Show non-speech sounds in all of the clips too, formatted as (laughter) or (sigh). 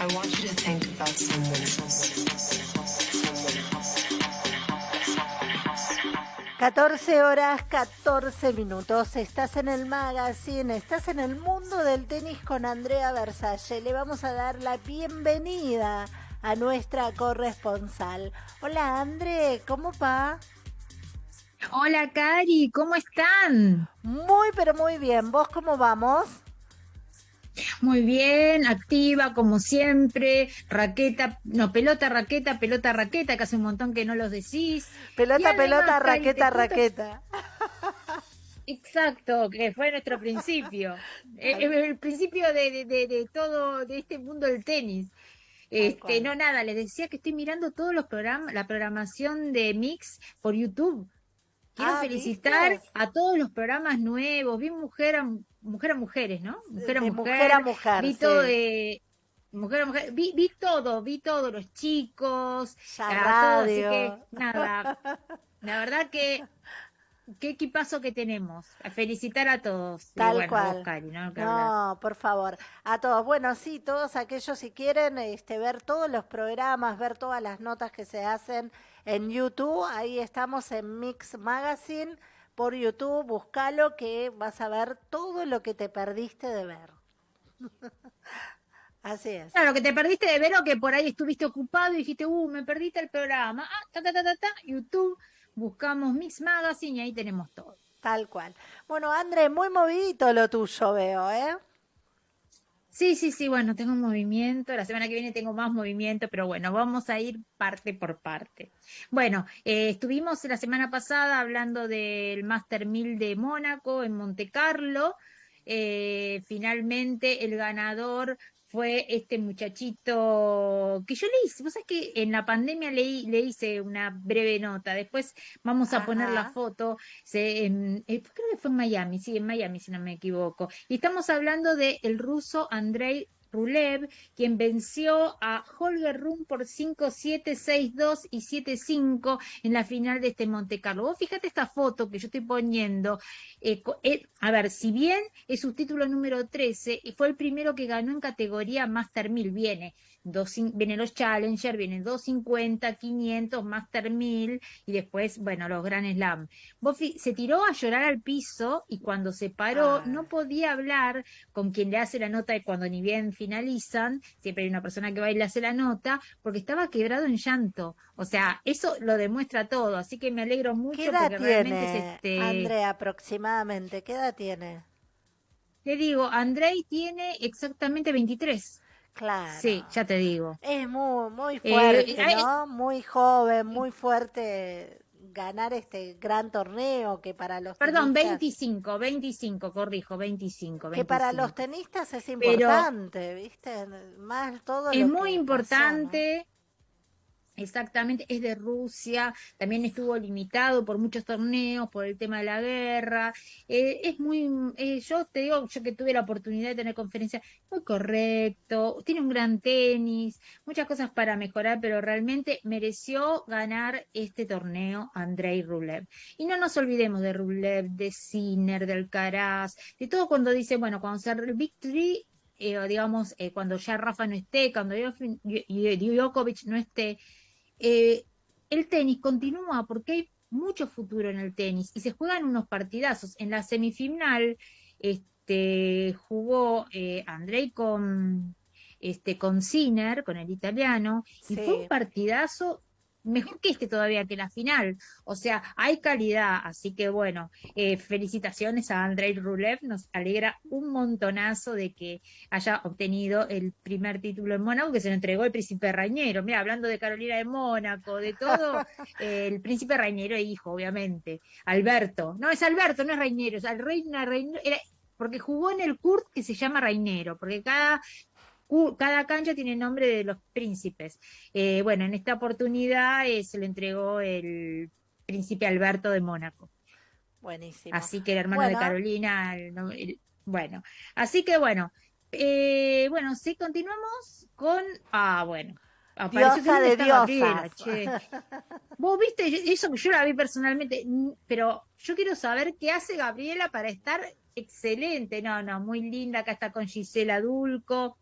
I want you to think about someone else. 14 horas 14 minutos. Estás en el magazine, estás en el mundo del tenis con Andrea Versalle. Le vamos a dar la bienvenida a nuestra corresponsal. Hola André, ¿cómo va? Hola Cari, ¿cómo están? Muy, pero muy bien. ¿Vos cómo vamos? Muy bien, activa como siempre, raqueta, no, pelota, raqueta, pelota, raqueta, que hace un montón que no los decís. Pelota, pelota, raqueta, raqueta. Exacto, que fue nuestro principio, (laughs) eh, eh, el, principio de, de, todo, de este mundo del tenis. Este, no, nada, les decía que estoy mirando todos los programas, la programación de Mix por YouTube. Quiero ah, felicitar a todos los programas nuevos. Vi mujer a mujer a mujeres, ¿no? Mujer a mujer. mujer, a mujer vi todo de mujer a mujer. Vi, vi todo, vi todos los chicos. Ya así que (laughs) nada. La verdad que qué equipazo que tenemos. A felicitar a todos. Tal cual. ¿no? no por favor. A todos. Bueno, sí, todos aquellos si quieren este, ver todos los programas, ver todas las notas que se hacen en YouTube. Ahí estamos en Mix Magazine por YouTube. Búscalo que vas a ver todo lo que te perdiste de ver. (laughs) Así es. Claro, que te perdiste de ver o que por ahí estuviste ocupado y dijiste, uh, me perdiste el programa. Ah, ta, ta, ta, ta, ta. YouTube, buscamos Mix Magazine y ahí tenemos todo. Tal cual. Bueno, André, muy movidito lo tuyo, veo, ¿eh? Sí, sí, sí, bueno, tengo movimiento, la semana que viene tengo más movimiento, pero bueno, vamos a ir parte por parte. Bueno, eh, estuvimos la semana pasada hablando del Master 1000 de Mónaco en Monte Carlo. Eh, finalmente el ganador fue este muchachito que yo le hice, vos sabés que en la pandemia le, le hice una breve nota, después vamos a poner la foto, se, eh, creo que fue en Miami, sí, en Miami si no me equivoco, y estamos hablando del el ruso Andrei Rulev, quien venció a Holger Run por 5-7, 6-2 y 7-5 en la final de este Monte Carlo. Vos fíjate esta foto que yo estoy poniendo. Eh, eh, a ver, si bien es su título número 13, fue el primero que ganó en categoría Master 1000, viene vienen los Challenger, vienen 250, 500, Master 1000 y después, bueno, los Grand Slam. Buffy se tiró a llorar al piso y cuando se paró ah. no podía hablar con quien le hace la nota y cuando ni bien finalizan, siempre hay una persona que va y le hace la nota, porque estaba quebrado en llanto. O sea, eso lo demuestra todo, así que me alegro mucho ¿Qué edad tiene, este... Andrea, aproximadamente? ¿Qué edad tiene? Te digo, Andrei tiene exactamente 23. Claro. Sí, ya te digo. Es muy, muy eh, fuerte, ¿no? Muy joven, muy fuerte ganar este gran torneo que para los Perdón, 25, 25, corrijo, 25, Que para los tenistas es importante, ¿viste? Más todo Es muy importante. Exactamente, es de Rusia, también estuvo limitado por muchos torneos, por el tema de la guerra. Eh, es muy, eh, yo te digo, yo que tuve la oportunidad de tener conferencia, muy correcto, tiene un gran tenis, muchas cosas para mejorar, pero realmente mereció ganar este torneo Andrei Rublev. Y no nos olvidemos de Rublev, de Sinner, del Alcaraz, de todo cuando dice, bueno, cuando se el Victory eh, digamos, cuando ya Rafa no esté, cuando Djokovic no esté, eh, el tenis continúa porque hay mucho futuro en el tenis y se juegan unos partidazos. En la semifinal este, jugó eh, Andrei con, este, con Sinner, con el italiano, y fue un partidazo mejor que este todavía que la final. O sea, hay calidad, así que bueno, eh, felicitaciones a Andrei Rulev, nos alegra un montonazo de que haya obtenido el primer título en Mónaco, que se lo entregó el príncipe Rañero. Mira, hablando de Carolina de Mónaco, de todo, (laughs) el príncipe Rañero e hijo, obviamente. Alberto, no es Alberto, no es Rañero, es al reina Rainero, porque jugó en el Kurt que se llama Rainero, porque cada cada cancha tiene nombre de los príncipes. Eh, bueno, en esta oportunidad eh, se le entregó el príncipe Alberto de Mónaco. Buenísimo. Así que el hermano de Carolina, bueno, así que bueno, eh, bueno, sí, continuamos con, ah, bueno. Diosa de diosas. Vos viste, eso que yo la vi personalmente, pero yo quiero saber qué hace Gabriela para estar excelente. No, no, muy linda. Acá está con Gisela Dulco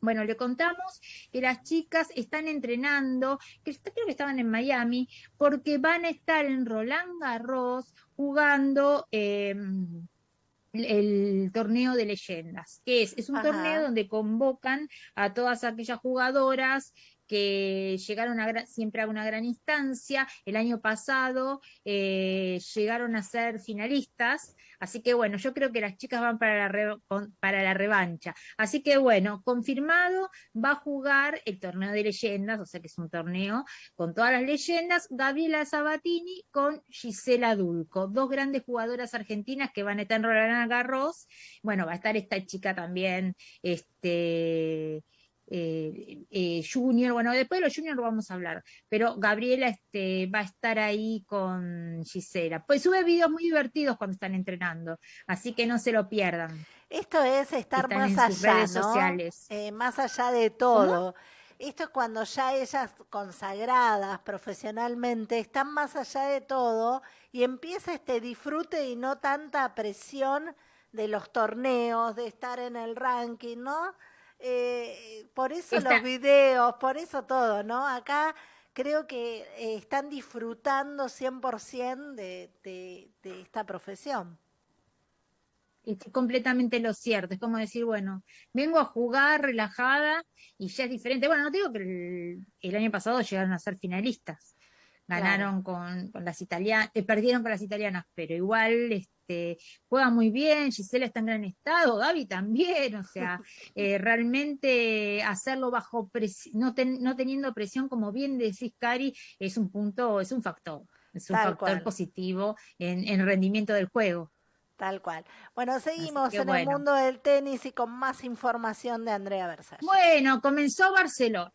Bueno, le contamos que las chicas están entrenando, que creo que estaban en Miami, porque van a estar en Roland Garros jugando em, el torneo de leyendas, que es, es un torneo donde convocan a todas aquellas jugadoras que llegaron siempre a una gran instancia. El año pasado eh, llegaron a ser finalistas. Así que bueno, yo creo que las chicas van para la, para la revancha. Así que bueno, confirmado, va a jugar el torneo de leyendas, o sea que es un torneo con todas las leyendas, Gabriela Sabatini con Gisela Dulco, dos grandes jugadoras argentinas que van a estar en Roland Garros. Bueno, va a estar esta chica también, este eh, eh, Junior, bueno, después de los Junior vamos a hablar, pero Gabriela este, va a estar ahí con Gisela. Pues sube videos muy divertidos cuando están entrenando, así que no se lo pierdan. Esto es estar más allá, sociales. Eh, más allá de todo. Esto es cuando ya ellas consagradas profesionalmente están más allá de todo y empieza este disfrute y no tanta presión de los torneos, de estar en el ranking, ¿no? Eh, por eso los videos, por eso todo, ¿no? Acá creo que eh, están disfrutando 100% de, de, de esta profesión. Es completamente lo cierto, es como decir, bueno, vengo a jugar relajada y ya es diferente. Bueno, no digo que el año pasado llegaron a ser finalistas, ganaron con, las italianas, eh, perdieron con las italianas, pero igual este, juega muy bien, Gisela está en gran estado, Gaby también, o sea, (laughs) eh, realmente hacerlo bajo presión, no, no teniendo presión, como bien decís, Cari, es un punto, es un factor, es un factor positivo en, el rendimiento del juego. Tal cual. Bueno, seguimos en el mundo del tenis y con más información de Andrea Versace. Bueno, comenzó Barcelona.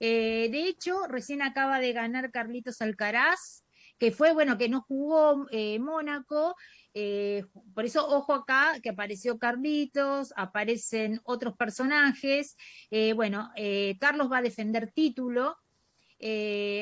Eh, de hecho, recién acaba de ganar Carlitos Alcaraz, que fue, bueno, que no jugó eh, Mónaco, eh, por eso ojo acá que apareció Carlitos, aparecen otros personajes, bueno, Carlos va a defender título,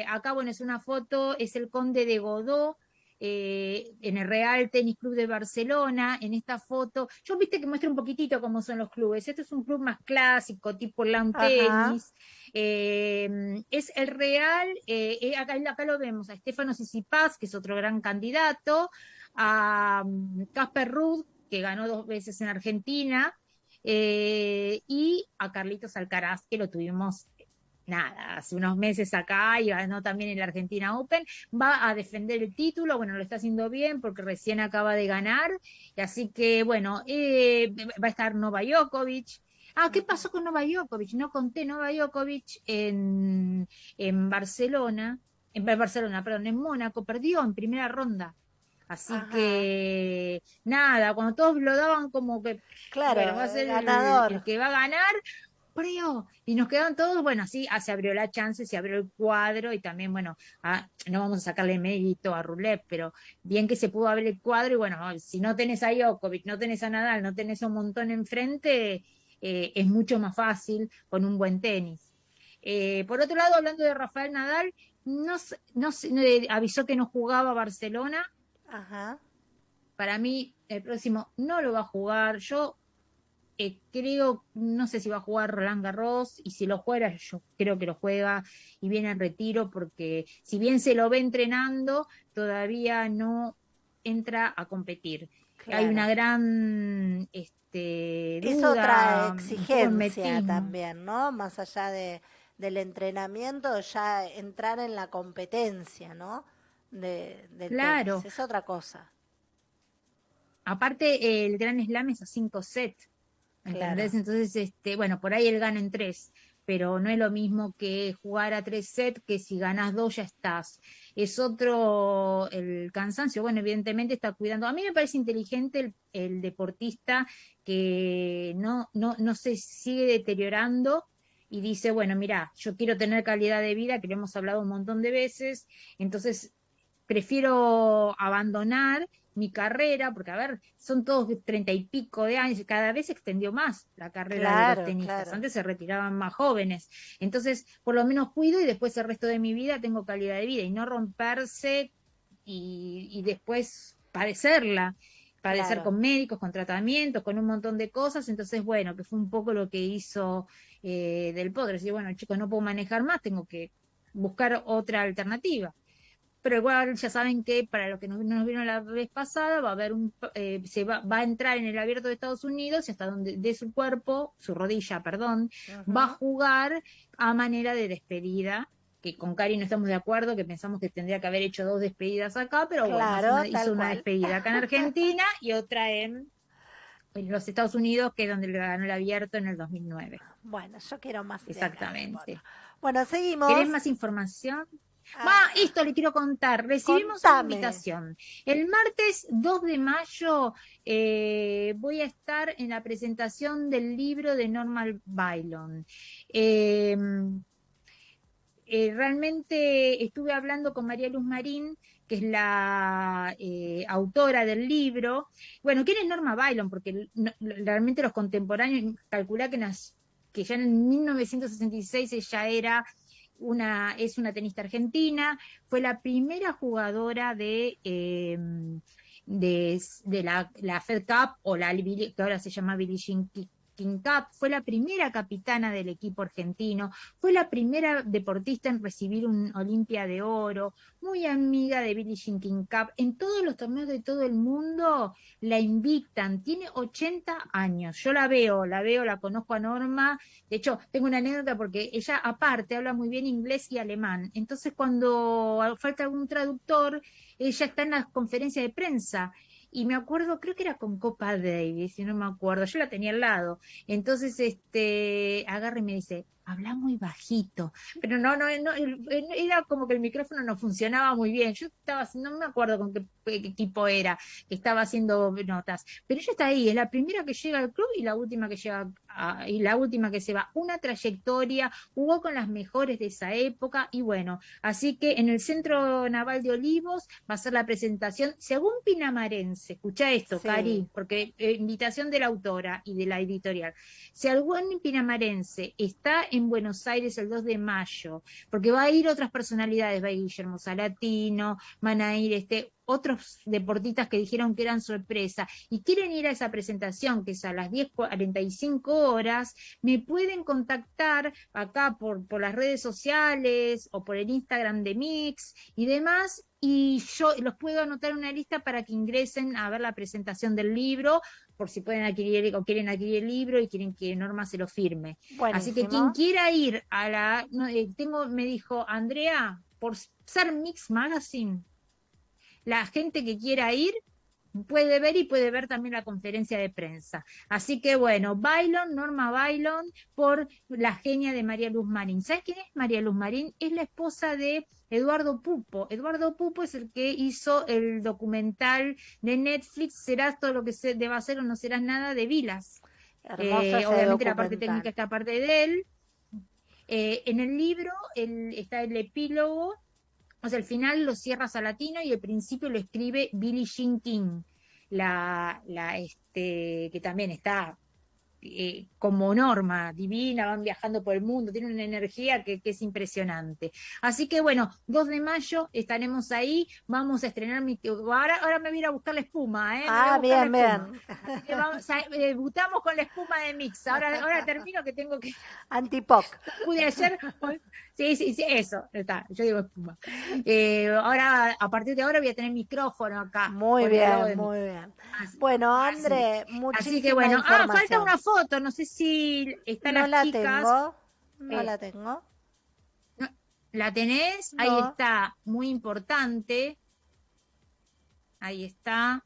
acá, bueno, es una foto, es el conde de Godó, en el Real Tenis Club de Barcelona, en esta foto. Yo viste que muestra un poquitito cómo son los clubes. Este es un club más clásico, tipo Lawn Tennis. Em, es el real, eh, eh, acá, acá, lo vemos, a Estefano Sisipas, que es otro gran candidato, a mm, Casper Ruth, que ganó dos veces en Argentina, eh, y a Carlitos Alcaraz, que lo tuvimos nada, hace unos meses acá y ganó también en la Argentina Open, va a defender el título, bueno, lo está haciendo bien porque recién acaba de ganar, y así que bueno, va a estar Nova Djokovic, Ah, ¿qué pasó con Nova Djokovic? No conté Nova Djokovic en, en Barcelona, en Barcelona, perdón, en Mónaco, perdió en primera ronda. Así que nada, cuando todos lo daban como que claro, va a ser ganador. El, que va a ganar, y nos quedaron todos, bueno, así ah, se abrió la chance, se abrió el cuadro y también, bueno, ah, no vamos a sacarle mérito a Roulette, pero bien que se pudo abrir el cuadro y bueno, si no tenés a Djokovic, no tenés a Nadal, no tenés a un montón enfrente, eh, es mucho más fácil con un buen tenis. Eh, por otro lado, hablando de Rafael Nadal, no, no, avisó que no jugaba Barcelona. Ajá. Para mí, el próximo no lo va a jugar. Yo eh, creo, no sé si va a jugar Roland Garros y si lo juega, yo creo que lo juega y viene en retiro porque si bien se lo ve entrenando, todavía no entra a competir. Hay una gran este, es otra exigencia también, ¿no? Más allá de, del entrenamiento, ya entrar en la competencia, ¿no? De, claro. es otra cosa. Aparte, el Gran Slam es a cinco sets, ¿entendés? Entonces, este, bueno, por ahí él gana en tres pero no es lo mismo que jugar a tres sets que si ganas dos ya estás. Es otro el cansancio. Bueno, evidentemente está cuidando. A mí me parece inteligente el, deportista que no, no, no se sigue deteriorando y dice, bueno, mira, yo quiero tener calidad de vida, que lo hemos hablado un montón de veces, entonces prefiero abandonar mi carrera, porque a ver, son todos treinta y pico de años, y cada vez se extendió más la carrera de los tenistas. Antes se retiraban más jóvenes. Entonces, por lo menos cuido y después el resto de mi vida tengo calidad de vida y no romperse y, y después padecerla. padecer con médicos, con tratamientos, con un montón de cosas. Entonces, bueno, que fue un poco lo que hizo eh, Del Potro. Decir, bueno, chicos, no puedo manejar más, tengo que buscar otra alternativa pero igual ya saben que para lo que nos, vieron la vez pasada va a haber un eh, se va, va, a entrar en el abierto de Estados Unidos y hasta donde de su cuerpo su rodilla perdón va a jugar a manera de despedida que con Cari no estamos de acuerdo, que pensamos que tendría que haber hecho dos despedidas acá, pero bueno, hizo una despedida acá en Argentina y otra en, los Estados Unidos, que es donde le ganó el abierto en el 2009. Bueno, yo quiero más. Exactamente. Bueno, seguimos. ¿Querés más información? Ah, esto le quiero contar. Recibimos una invitación. El martes 2 de mayo eh, voy a estar en la presentación del libro de Normal Bylon. Eh, eh, realmente estuve hablando con María Luz Marín, que es la autora del libro. Bueno, ¿quién es Norma Bylon? Porque realmente los contemporáneos calcula que, que ya en 1966 ella era es una tenista argentina, fue la primera jugadora de, em, de, la, Fed Cup, o la que ahora se llama Billie Jean Cup, fue la primera capitana del equipo argentino, fue la primera deportista en recibir un Olimpia de Oro, muy amiga de Billie Jean King Cup. En todos los torneos de todo el mundo la invitan, tiene 80 años. Yo la veo, la veo, la conozco a Norma. De hecho, tengo una anécdota porque ella aparte habla muy bien inglés y alemán. Entonces, cuando falta algún traductor, ella está en las conferencias de prensa y me acuerdo, creo que era con Copa Davis, si no me acuerdo, yo la tenía al lado. Entonces, este, agarra y me dice, habla muy bajito, pero no, no, no, era como que el micrófono no funcionaba muy bien. Yo estaba, no me acuerdo con qué, equipo era, que estaba haciendo notas, pero ella está ahí, es la primera que llega al club y la última que llega y la última que se va. Una trayectoria, jugó con las mejores de esa época y bueno, así que en el Centro Naval de Olivos va a ser la presentación según Pinamarense. Escucha esto, Cari, porque eh, invitación de la autora y de la editorial. Si algún pinamarense está en Buenos Aires el 2 de mayo, porque va a ir otras personalidades, va a ir Guillermo Salatino, van a ir este, otros deportistas que dijeron que eran sorpresa y quieren ir a esa presentación que es a las 10.45 horas, me pueden contactar acá por, por las redes sociales o por el Instagram de Mix y demás y yo los puedo anotar en una lista para que ingresen a ver la presentación del libro por si pueden adquirir o quieren adquirir el libro y quieren que Norma se lo firme. Así que quien quiera ir a la, eh, tengo, me dijo Andrea, por ser Mix Magazine, la gente que quiera ir puede ver y puede ver también la conferencia de prensa. Así que bueno, Bailon, Norma Bailon, por la genia de María Luz Marín. ¿Sabes quién es María Luz Marín? Es la esposa de Eduardo Pupo. Eduardo Pupo es el que hizo el documental de Netflix, Serás todo lo que se deba hacer o no serás nada, de Vilas. Eh, obviamente la parte técnica está parte de él. Eh, en el libro está el epílogo o sea, el final lo cierra Salatino y el principio lo escribe Billie Jean King, la, la este, que también está eh, como norma divina, van viajando por el mundo, tienen una energía que, es impresionante. Así que bueno, 2 de mayo estaremos ahí, vamos a estrenar mi... Ahora, ahora me voy a buscar la espuma, ¿eh? Ah, bien, bien. debutamos con la espuma de Mix, ahora, ahora termino que tengo que... Antipoc. Pude hacer... Sí, sí, sí, eso, está, yo digo espuma. Eh, ahora, a partir de ahora voy a tener micrófono acá. Muy bien, muy bien. bueno, André, muchísimas Así que bueno, ah, falta una foto, no sé si están no la Tengo. No eh, la tengo. ¿La tenés? Ahí está, muy importante. Ahí está.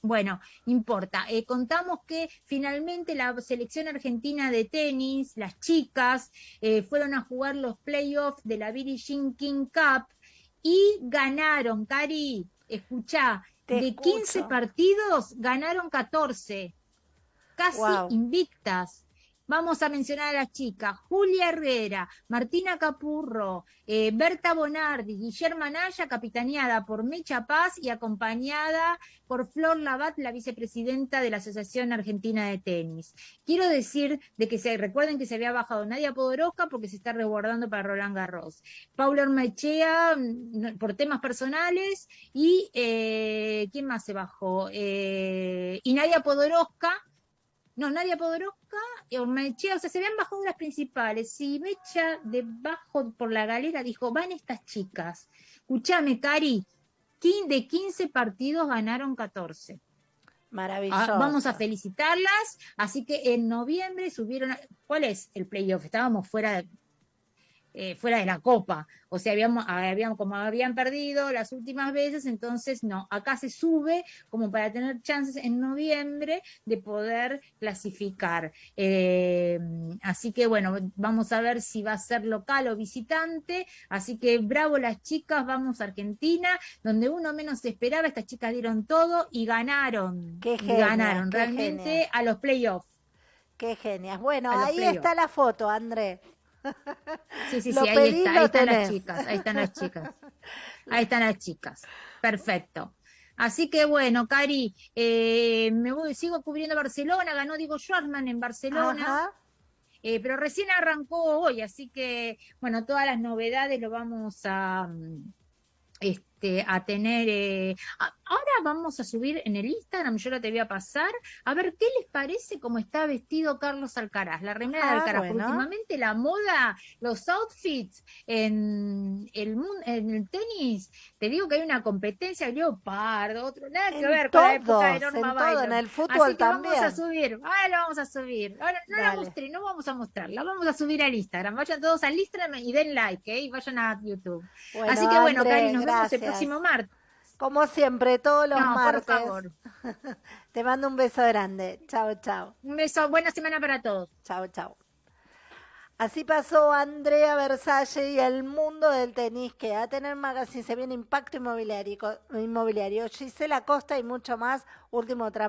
Bueno, importa. Eh, contamos que finalmente la selección argentina de tenis, las chicas, eh, fueron a jugar los playoffs de la Billie Jean King Cup y ganaron, Cari, escuchá, de 15 partidos ganaron 14, casi invictas. vamos a mencionar a las chicas, Julia Herrera, Martina Capurro, eh, Berta Bonardi, Guillermo Anaya, capitaneada por Mecha Paz y acompañada por Flor Labat, la vicepresidenta de la Asociación Argentina de Tenis. Quiero decir de que se recuerden que se había bajado Nadia Podoroska porque se está resguardando para Roland Garros. Paula Ormechea mm, por temas personales y eh, ¿quién más se bajó? Eh, y Nadia Podoroska no, Nadia Podoroska y Ormechea, o sea, se habían bajado las principales. Y Mecha debajo por la galera dijo, van estas chicas. Escúchame, Cari, de 15 partidos ganaron 14. Maravilloso. Ah, vamos a felicitarlas. Así que en noviembre subieron. ¿Cuál es el playoff? Estábamos fuera de, eh, fuera de la copa. O sea, habíamos, habíamos, como habían perdido las últimas veces, entonces no, acá se sube como para tener chances en noviembre de poder clasificar. Eh, así que bueno, vamos a ver si va a ser local o visitante. Así que bravo las chicas, vamos a Argentina, donde uno menos esperaba, estas chicas dieron todo y ganaron. Qué ganaron realmente a los playoffs. Qué genias. Bueno, ahí está la foto, André. Sí, sí, sí, ahí está, ahí están las chicas, ahí están las chicas. (laughs) Ahí están las chicas. Perfecto. Así que bueno, Cari, eh, me voy, sigo cubriendo Barcelona, ganó Diego Schwartzman en Barcelona. Eh, pero recién arrancó hoy, así que bueno, todas las novedades lo vamos a, mm, este, a tener. Eh, ahora vamos a subir en el Instagram, yo lo te voy a pasar, a ver qué les parece cómo está vestido Carlos Alcaraz, la remera de ah, Alcaraz. Últimamente la moda, los outfits en el, en el tenis, te digo que hay una competencia, leopardo, otro, nada que ver con la época de Norma en, todo, en el fútbol Así que también. vamos a subir, ahora lo vamos a subir. Ahora no la mostré, no vamos a mostrarla, vamos a subir al Instagram. Vayan todos al Instagram y den like, ¿eh? y vayan a YouTube. Así que bueno, Cari, nos vemos el próximo martes. Como siempre, todos los martes. Por favor. (laughs) Te mando un beso grande. Chao, chao. Un beso, buena semana para todos. Chao, chao. Así pasó Andrea Versace y el mundo del tenis, que a tener magazine se viene impacto inmobiliario, inmobiliario. Gisela Costa y mucho más. Último tramo.